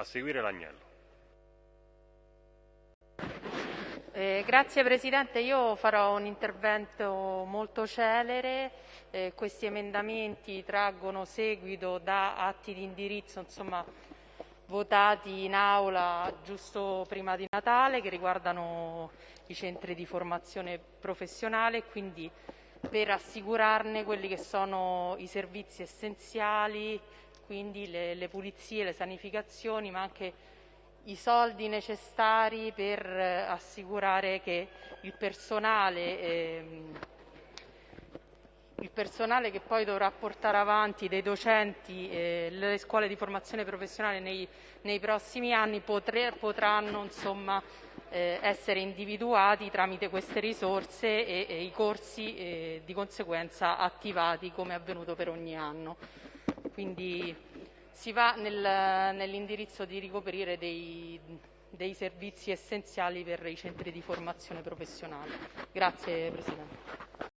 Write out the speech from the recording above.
A seguire l'agnello. Eh, grazie Presidente, io farò un intervento molto celere, eh, questi emendamenti traggono seguito da atti di indirizzo insomma, votati in aula giusto prima di Natale che riguardano i centri di formazione professionale. Quindi per assicurarne quelli che sono i servizi essenziali, quindi le, le pulizie, le sanificazioni, ma anche i soldi necessari per eh, assicurare che il personale, ehm, il personale che poi dovrà portare avanti dei docenti eh, le scuole di formazione professionale nei, nei prossimi anni potre, potranno insomma, eh, essere individuati tramite queste risorse e, e i corsi eh, di conseguenza attivati come è avvenuto per ogni anno. Quindi si va nel, nell'indirizzo di ricoprire dei, dei servizi essenziali per i centri di formazione professionale. Grazie Presidente.